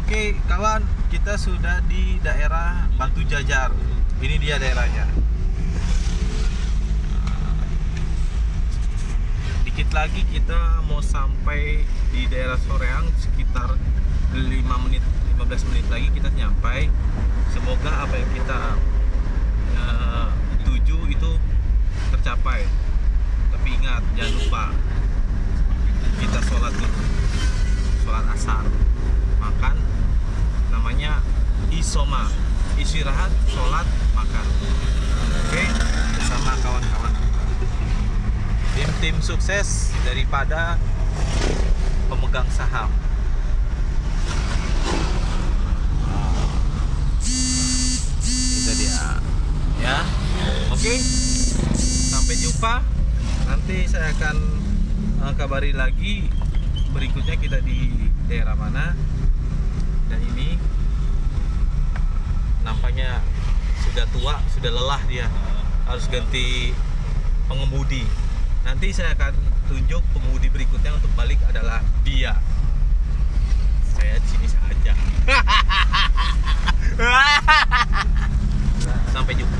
Oke kawan, kita sudah di daerah Batu Jajar. Ini dia daerahnya. Dikit lagi kita mau sampai di daerah Soreang sekitar 5 menit 15 menit lagi kita nyampai. Semoga apa yang kita eh, tuju itu tercapai. Tapi ingat jangan lupa kita sholat dulu, sholat asar, makan, namanya isoma, istirahat, sholat, makan. Oke, bersama kawan-kawan. Tim-tim sukses daripada pemegang saham. Itu dia. Ya. Oke. Sampai jumpa. Nanti saya akan eh, kabari lagi berikutnya kita di daerah mana. Dan ini misalnya sudah tua sudah lelah dia. Harus ganti pengemudi. Nanti saya akan tunjuk pengemudi berikutnya untuk balik adalah dia. Saya di sini saja. Sampai jumpa.